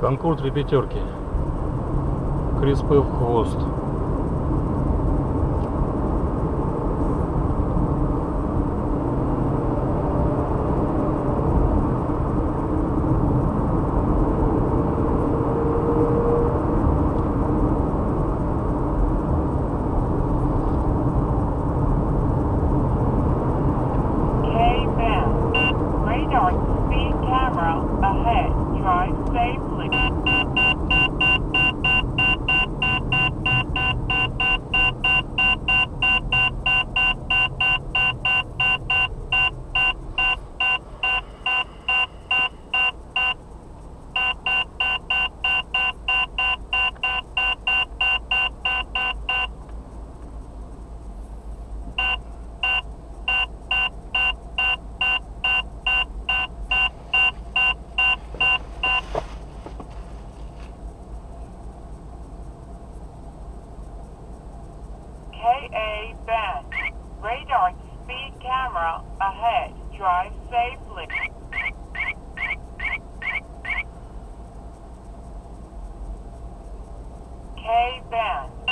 Конкур три пятерки. Криспы в хвост. Speed camera safely. KA Band. Radar speed camera ahead. Drive safely. K Band.